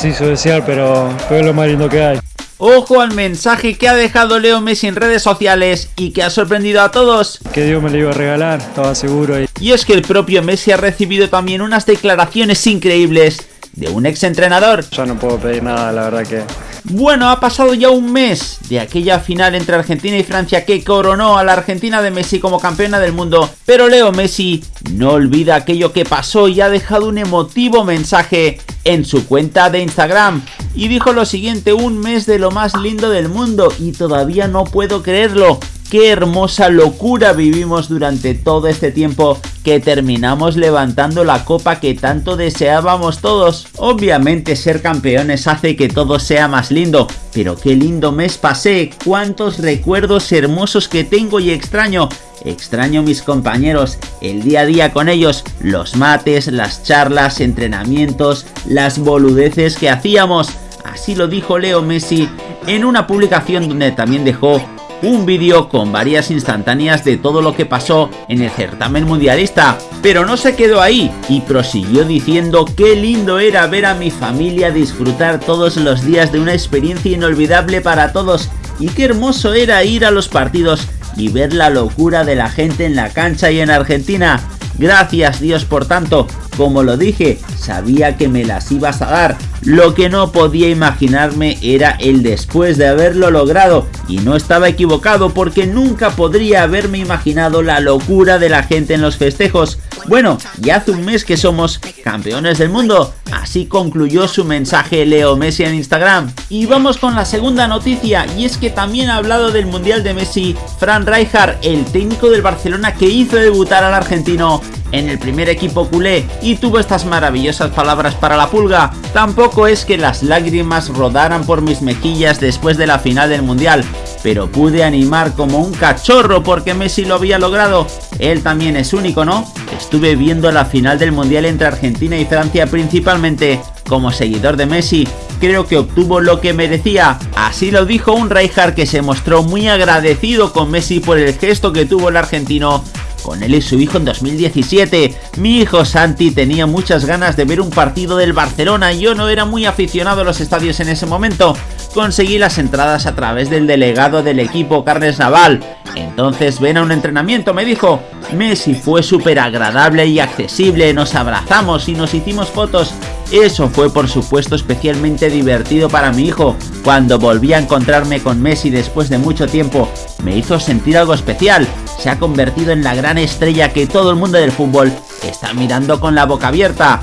Sí, su desear, pero, pero es lo más lindo que hay. Ojo al mensaje que ha dejado Leo Messi en redes sociales y que ha sorprendido a todos. Que Dios me lo iba a regalar, estaba seguro. Y... y es que el propio Messi ha recibido también unas declaraciones increíbles de un ex entrenador. Ya no puedo pedir nada, la verdad que... Bueno, ha pasado ya un mes de aquella final entre Argentina y Francia que coronó a la Argentina de Messi como campeona del mundo, pero Leo Messi no olvida aquello que pasó y ha dejado un emotivo mensaje en su cuenta de Instagram y dijo lo siguiente, un mes de lo más lindo del mundo y todavía no puedo creerlo. Qué hermosa locura vivimos durante todo este tiempo que terminamos levantando la copa que tanto deseábamos todos. Obviamente ser campeones hace que todo sea más lindo, pero qué lindo mes pasé, cuántos recuerdos hermosos que tengo y extraño. Extraño mis compañeros, el día a día con ellos, los mates, las charlas, entrenamientos, las boludeces que hacíamos. Así lo dijo Leo Messi en una publicación donde también dejó un vídeo con varias instantáneas de todo lo que pasó en el certamen mundialista, pero no se quedó ahí y prosiguió diciendo qué lindo era ver a mi familia disfrutar todos los días de una experiencia inolvidable para todos y qué hermoso era ir a los partidos y ver la locura de la gente en la cancha y en Argentina. Gracias Dios por tanto, como lo dije, sabía que me las ibas a dar. Lo que no podía imaginarme era el después de haberlo logrado. Y no estaba equivocado porque nunca podría haberme imaginado la locura de la gente en los festejos. Bueno, ya hace un mes que somos campeones del mundo. Así concluyó su mensaje Leo Messi en Instagram. Y vamos con la segunda noticia, y es que también ha hablado del Mundial de Messi, Fran Rijkaard, el técnico del Barcelona que hizo debutar al argentino en el primer equipo culé y tuvo estas maravillosas palabras para la pulga. Tampoco es que las lágrimas rodaran por mis mejillas después de la final del mundial, pero pude animar como un cachorro porque Messi lo había logrado. Él también es único, ¿no? Estuve viendo la final del mundial entre Argentina y Francia principalmente como seguidor de Messi, creo que obtuvo lo que merecía. Así lo dijo un Rijkaard que se mostró muy agradecido con Messi por el gesto que tuvo el argentino con él y su hijo en 2017. Mi hijo Santi tenía muchas ganas de ver un partido del Barcelona y yo no era muy aficionado a los estadios en ese momento. Conseguí las entradas a través del delegado del equipo Carles Naval. Entonces ven a un entrenamiento, me dijo. Messi fue súper agradable y accesible, nos abrazamos y nos hicimos fotos. Eso fue por supuesto especialmente divertido para mi hijo. Cuando volví a encontrarme con Messi después de mucho tiempo, me hizo sentir algo especial. Se ha convertido en la gran estrella que todo el mundo del fútbol está mirando con la boca abierta.